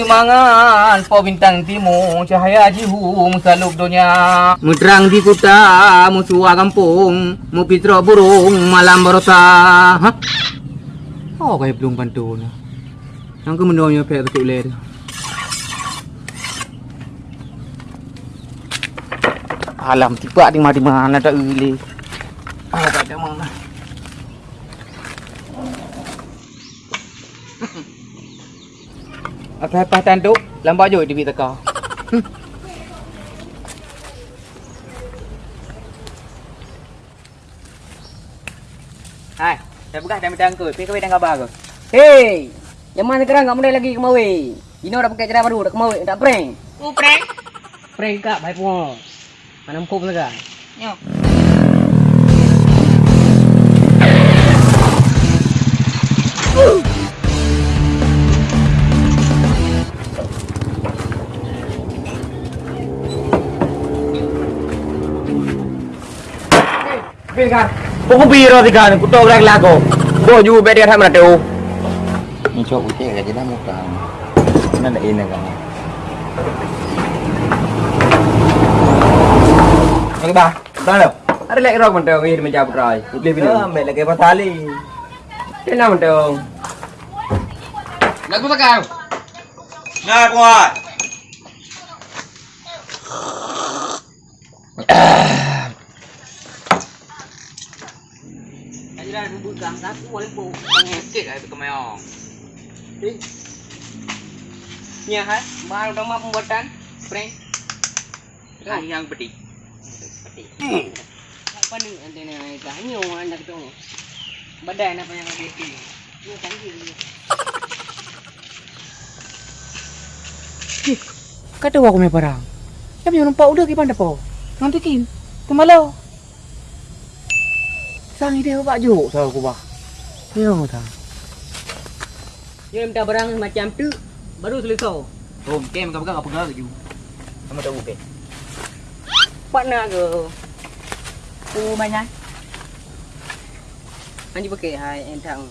Usemangan po bintang timur Cahaya jihu musalub dunia Mudrang di kota Musuah kampung Mupitra burung Malam barota Ha? Oh kaya belum bantu Yang ke mendonya pek betul le Alam tiba di mana-mana tak uli. Ah, tak ada mana. Apa-apa tanduk, lambat je dia teka. Hmm. Hai, dah pegah dah minta angkut. Pergi kawin dah khabar ke? Hei, yang mana sekarang tak mulai lagi kemawi? Ino dah pakai cara baru, dah kemawi, tak prank. Oh, prank? Prank kak, baik pun. Mana muka pun sekarang. Yo. Pilkan. Pukul biro tiga ni, kutuk gerak lagu. Bo ju bet dia tham tu. Ni cok utik kat jelah muka. Mana ada ini kan? Yang bah, tahu tak? Ada lagi rok mentau ini menjawab berai. Lebih Ya, bila. ambil lagi patali. Kena mentau. Lagu tak kau? Nah, kuat. Ajaran bubuk gang aku boleh bu. Mengekek ai kemayong. Nya ha, baru dah pembuatan prank. Kan yang pedih. Pedih. Apa ni antena ni kanyo anak tu. Badan apa yang ada di Ni canggih dia. Kata aku punya barang. Kami nampak udah kipan depo. Nanti kin. Sang ide apa juk sa aku bah. Yo ta. Dia minta barang macam tu, baru selesai. Oh, kem kau pegang apa pegang ju. Kamu tahu ke? Pak nak ke? Oh, banyak. Anji pakai hai entang.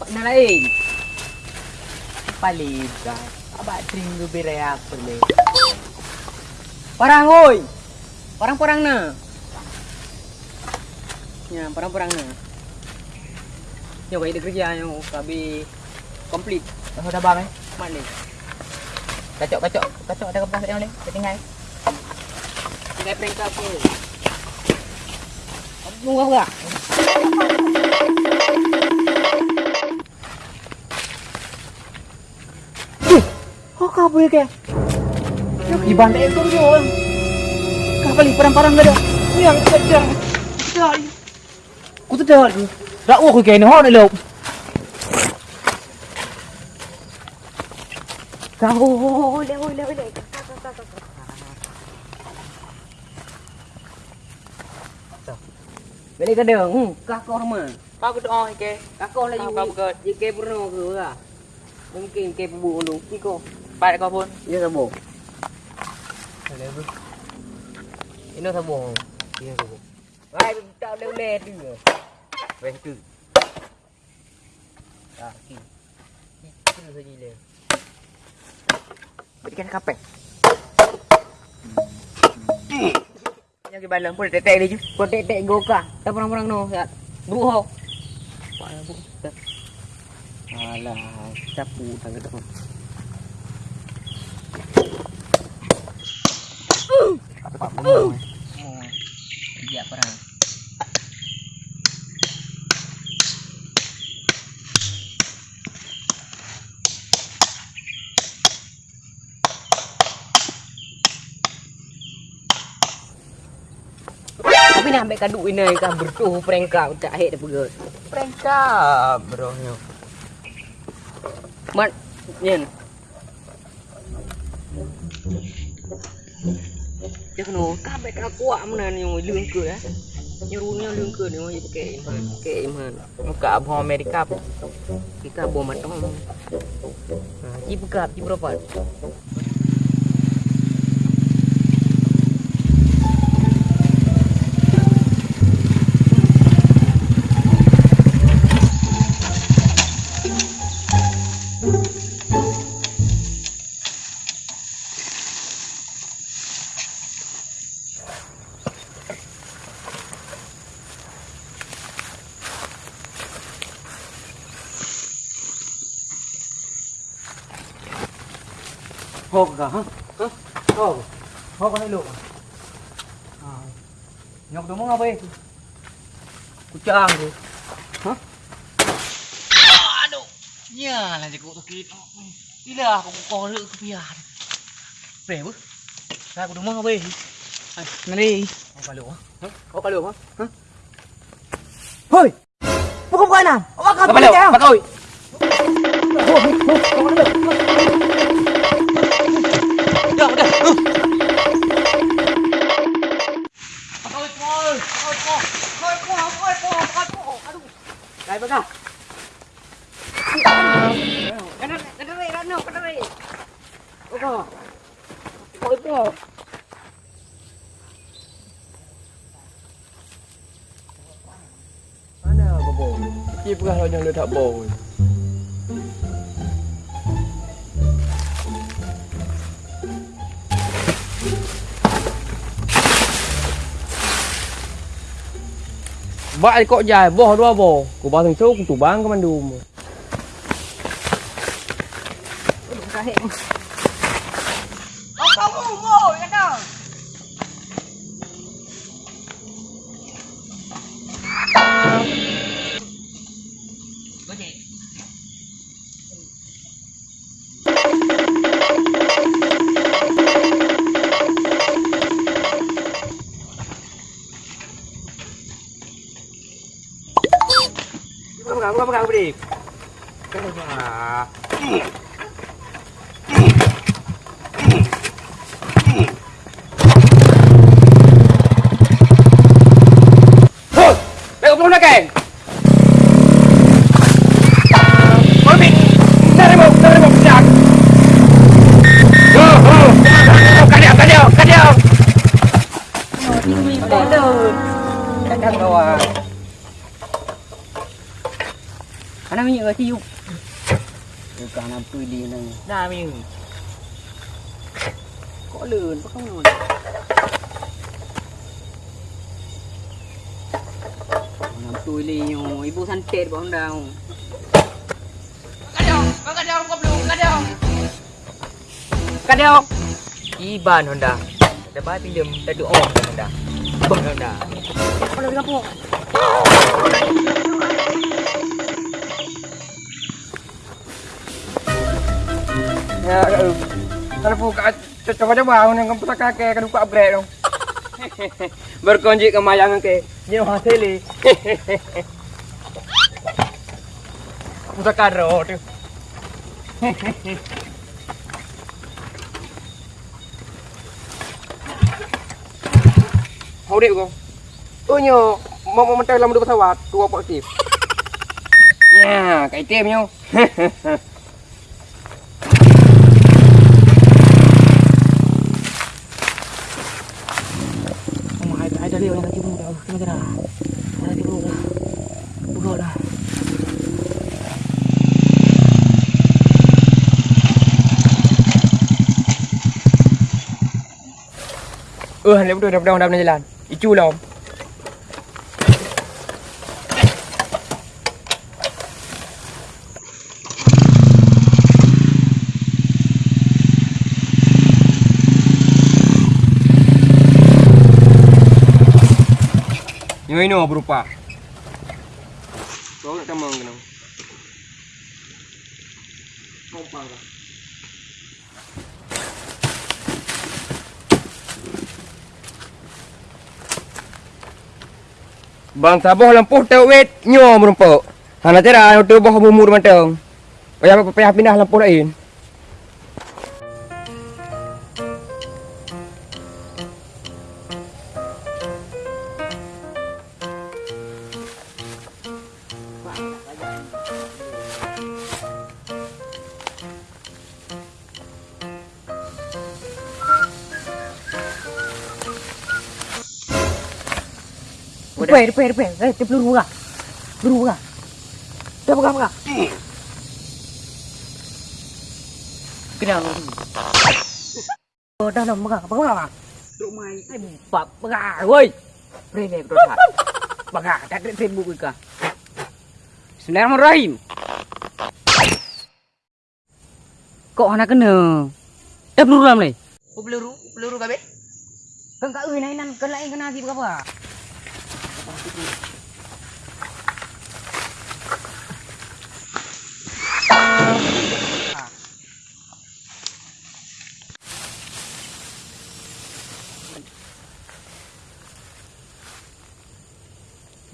Pak nak lain. Palika. Aba tring bereak perle. Parang oi. Parang-parang na. Ya, parang-parang na. Yo, kaya kerja yang kabi complete. Kau dah bang eh? Mak ni. Kacok kacok kacok ada kepas yang ni. Ketinggal. Tinggal prank? Kamu tunggu apa? Oh, kau boleh ke? Iban tak itu dia orang. Kau balik parang-parang gak ada. Yang sedang. Sedang. Aku tu dah. Rak aku kena hon ni lop. Kau boleh boleh boleh. Balik ke dia. Hmm, kakak rumah. Kau tu oh ke. Kakak lah you. Kakak betul. Jika pernah ke lah. Mungkin ke pebuk dulu. Iko. Baik kau pun. Dia sabo. Ini sabo. Ini sabo. Hai, tak boleh-boleh tu. Baik tu. Ah, ki. Ki tu saja le. Berikan kapek. Yang ke balang pun tetek dia je. Kau tek-tek goka. Tak perang-perang no. Siap. Beruho. Alah, sapu tangga tu. Apa benda? Ambil kaduk ini kan bertuh prank kau tak hit dia pegut. Prank bro. Mat, Yen. Dia kena kabeh tak kuat mana ni yang lương ke eh. Nyerunya lương ke ni yang pakai iman. Pakai iman. Muka abang Amerika pun. Kita bawa matang. Ha, ji buka, ji berapa? hộp cả hả? Hộp. Hộp có thấy lụa. À. Nhóc ಹೋಗೋಣ ಇಲ್ಲಿ ಹೋಗೋಣ ಹಾಂ ನಮ್ಗೆ ತುಂಬ ಬೇಕು ಕುಚ್ಚ ಹಂಗು ಹಾಂ nhà là gì cũng kia đi là cũng có lựa cái bia về bước. Ra cũng đúng không bê. Này đi. Có phải lửa có phải lửa không thôi không coi. Nào bắt coi bắt coi Dai baga. Kadang kadang rai rano, kadang rai. Baga. Oi, oi. Mana bobo? Perah dia tak bau. Bak kok jai, boh dua boh. Ku basing su ku tubang ke mandum. Oh, Ana minyak ke tiup. Bukan apa dia nang. Dah, Ming. Kok leun, kok kamu. Nam tui li nyo, ibu santet bang daw. Kadaw, kadaw ko belum, kadaw. Kadiau. Iban Honda. Ada baik pinjam, ada oh Honda. Bah Honda. Kalau di kampung. Ya, kalau buka coba-coba kamu tak kakek kan buka upgrade dong. Berkonjik kemayangan ke. Nyo hasili. Musa karo tu. Hau dek kau. Oh nyo, mau mau mentai dalam dua pesawat, dua positif. Ya, kai tem nyo. Oh, ada ada dia yang lagi muda. Kena kena. Lagi muda. Buka dah. Eh, lepas tu dah dah dah jalan. Icu lah. om. Yang ini berupa. Kau nak tamang kena. Kompang Bang saboh lampuh tau wet nyo merumpak. Hana tera tu boh bumur mantang. Payah payah pindah lampuh lain. Depan, depan, depan. Eh, dia peluru buka. Peluru buka. Dia buka, buka. Kena. Oh, dah, dah, buka. Buka, buka. Duk mai ai bab baga woi. Rene bro tak. Baga tak ada Facebook ka. Bismillahirrahmanirrahim. Kok ana kena? Dah peluru dalam ni. Oh, peluru, peluru kabe. Kan kat euy nainan kan lain kena lagi berapa? Ni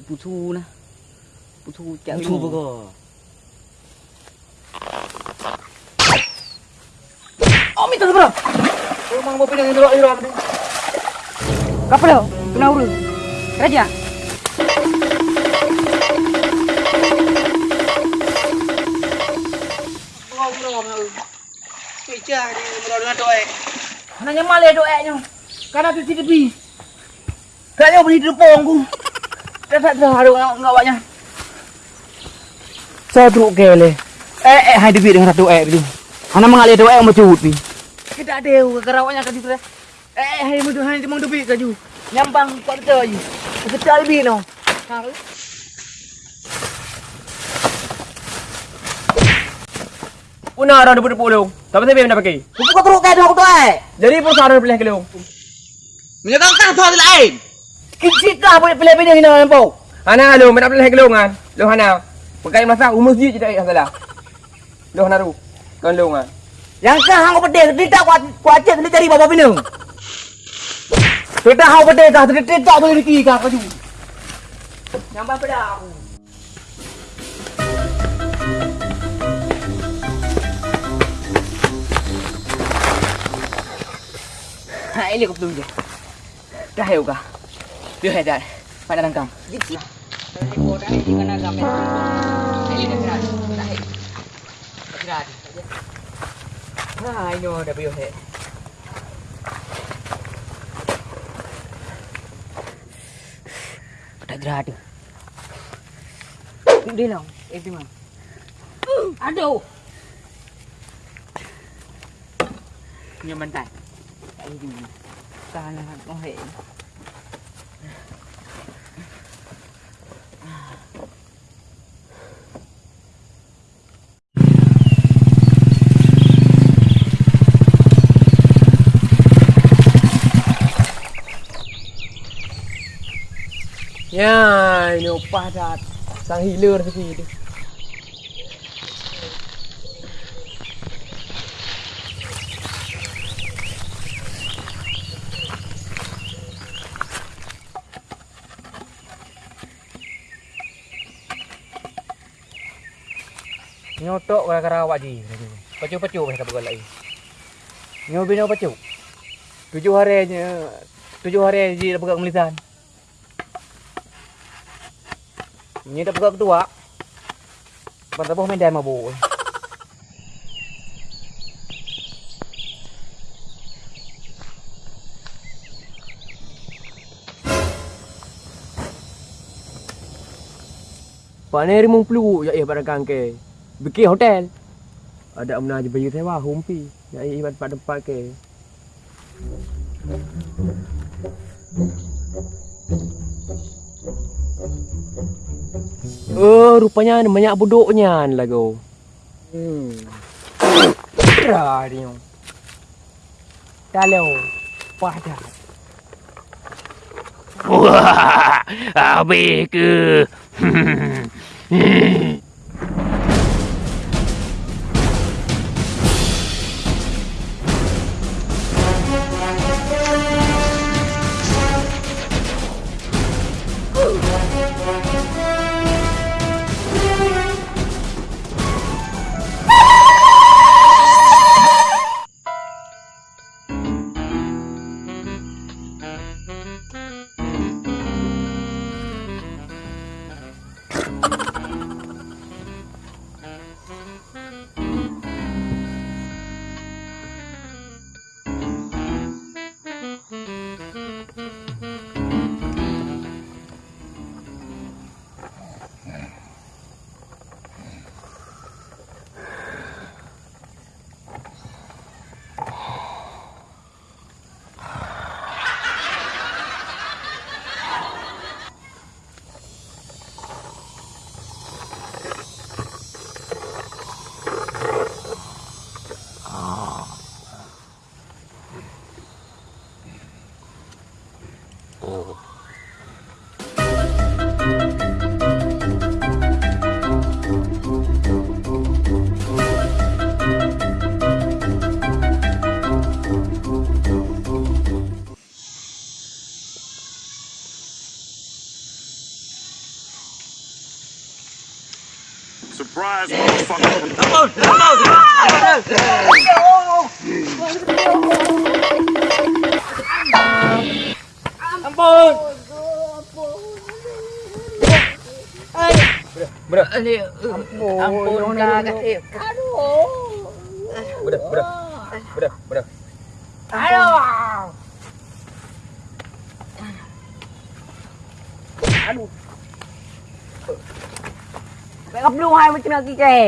putu nah. Putu cak Putu apa kau? Oh, minta seberapa? Rumah mau pindah dulu hero apa Kapal dah. Kena urus. Meja ni mula dengan doa. Nanya malai doanya. Karena tu tidak bi. Kayaknya beli di depan aku. Dah tak dah ada orang ngawaknya. Saya teruk kele. Eh eh hai debi dengan satu eh tu. Hana mengalir doa yang macam pi. Kita ada kerawaknya kan itu. Eh eh hai mudu hai memang debi kaju. Nyambang kuat tu. Kita lebih no. Una orang debu debu lu. Tapi saya nak pakai. Buku kau teruk kele aku tu eh. Jadi pun sarang pilih ke lu. Menyegangkan soal lain. Kecil kah boleh pilih-pilih hina nampak. Hana lu nak pilih ke lu kan? Lu hana. Pakai masa umur sendiri je tak salah. Lu hana ru. Kan lu kan. Yang kah hang pedih tidak kuat kuat cek ni cari bapa bina. Tidak hang pedih kah tidak tak boleh diki kah kaju. Nyambang pedah aku. Ha, ini kau belum je. Dah ya kah? Biar dah. Pada rangkam. Ni bodoh ni kena gambar. Ini dah keras. Dah. Keras. Ha, ini dah biar he. Tak ini mana. Salah kau he. Ya, ini upah dah. Sang healer sikit. Nyotok kau kerawak ji. Pacu-pacu mereka bukan lagi. Nyo bina pacu. Tujuh hari aja. Tujuh hari ji dah pegang melisan. Ni dah pegang ketua. Pada boh main dan mabuk. Pane rimung pelu ya eh pada kangke. Bikin hotel. Ada amna je bayu sewa humpi. Ya pada pada tempat ke. Oh, rupanya ada banyak buduknya lagu. Hmm. Dah dia. Kalau pada Wah, habis ke? Ampun kakak eh. Bedah, bedah. Bedah, bedah. Kau belum hai macam nak kike.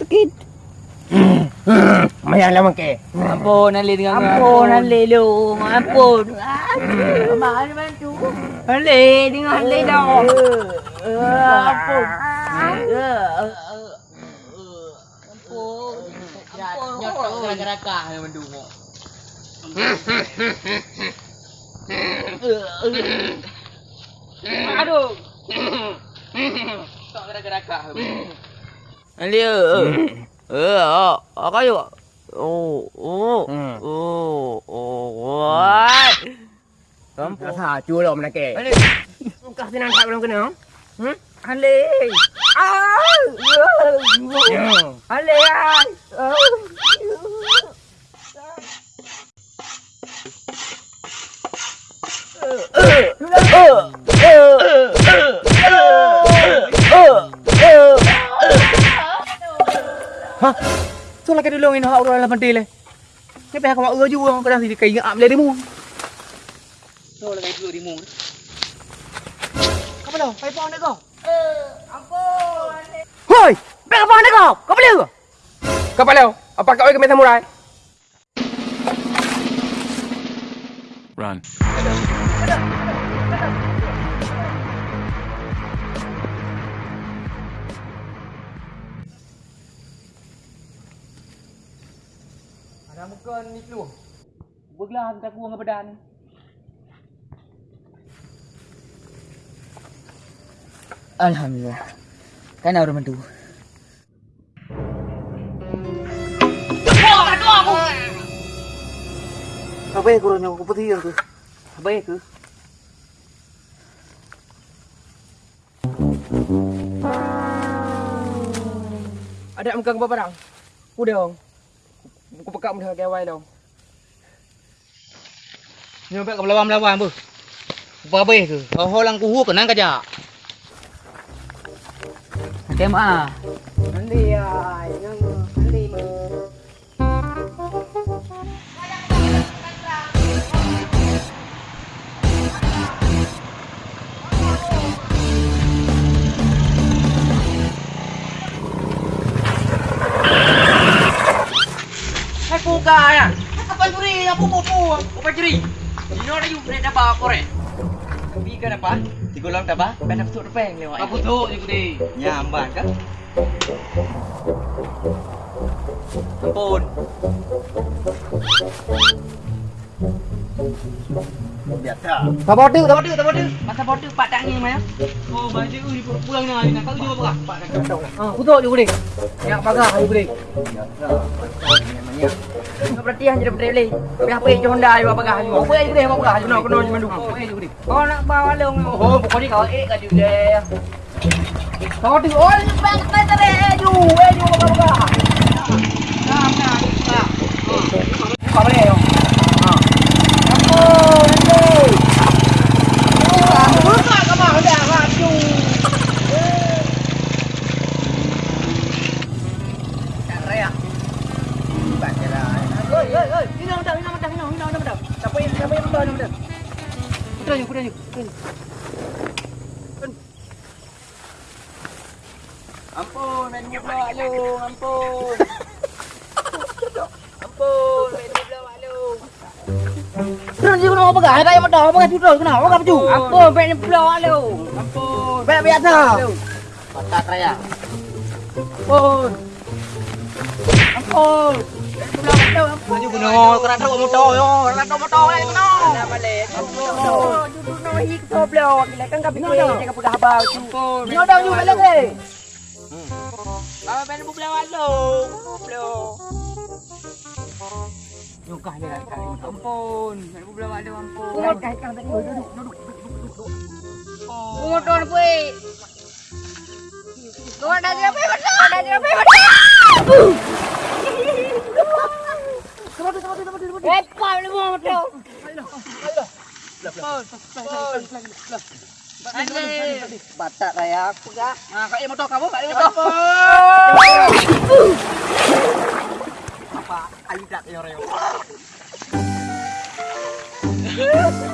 Sakit. Mayang lah mangke. Ampun Ali dengan Ampun Ali lu. Ampun. Ampun. Mana bantu. Ali dengan Ali dah. Ampun. Nyotok gerak-gerakah yang mendungok. Aduh. Tak gerak-gerakah. Ali. Eh, ah, apa you? Oh, oh. Hmm. Oh, oh. Rasa hacu lah menake. Ali. Kau senang tak belum kena? Hmm? Ali. Ah. Ya. Ali. Ah. Tu lah kena dulu ini hak orang dalam pentil le. Ni pihak kau ur juga kadang sini kai ngap le demu. Tu lah kai dulu demu. Kau belum? Pai pon kau. Hoi, bek apa anda kau? Kau boleh ke? Kau palau. Apa kau ke samurai? Run. Ada muka ni tu. Bergelah hantar aku dengan badan. Alhamdulillah. Kan orang bantu. Apa ya kurangnya aku putih yang tu? Apa ya ke? Ada muka kau barang. Udah dong. Aku pekak mudah gawai dong. Ni sampai kau melawan-melawan apa? Apa apa ya ke? Kau holang kuhu kenang kaja. Macam ah. Nanti ya. Nanti. Hai puka ya. Apa curi? Apa popo? Apa curi? Ini orang you bread apa korek? Bikan apa? Tiga lam tak apa? Ben dapat tu peng lewat. Apa tu je gede? Nyambat kan? Ampun. Tak bodoh, tak bodoh, tak bodoh. Masa bodoh pak tak ni maya. Oh, baju ni pulang ni. Nak kau juga apa? Pak nak kau. Ah, putuk je. Yang pagar ayo gede. Kau perhatian je berdek le. Biar apa je Honda ayo pagar ayo. Apa ayo gede, apa pagar ayo. Kena kena mandu. Oh, ayo gede. Kau nak bawa long. Oh, pokoknya kau eh kat dia. Kau bodoh. Oh, bang tak ada ayo. Ayo pagar. Nah, nah, nah. Ampun, bola lu. Ampun. Baik biasa. Patat raya. Ampun. Ampun. Ampun. Baju kena kerana kau motor yo. Kerana motor ni kena. Nak balik. Ampun. Duduk no hik to blo. Gila kan kapi kau jangan pudah habau tu. Ni ada you balik ke? Bapa main bola lu. Blo. Nyukah dia kat kali. Ampun, main bola lu ampun. Kau kait kau tadi duduk duduk. Oh. Motor pe. Kau ada apa? Ada apa? Ada Eh, kau ni buang motor. Batak raya aku gak. Ah, kau motor kamu, kau motor. Apa? Ayu dak yo reo.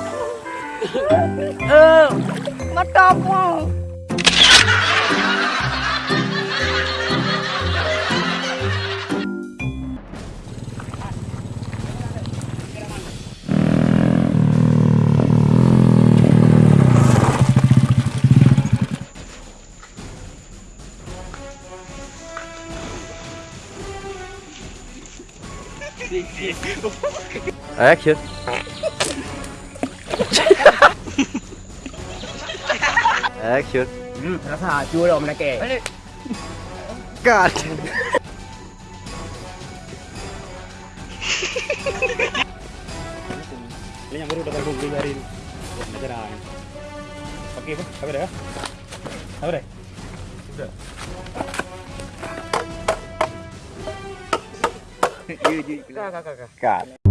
Motor pun. Action. Action. Rasa chua rồi mình kể. Cut. Ini yang baru dapat beli hari ini. Buat acara. Okey, apa? Apa dah? Apa dah? Sudah. Cut.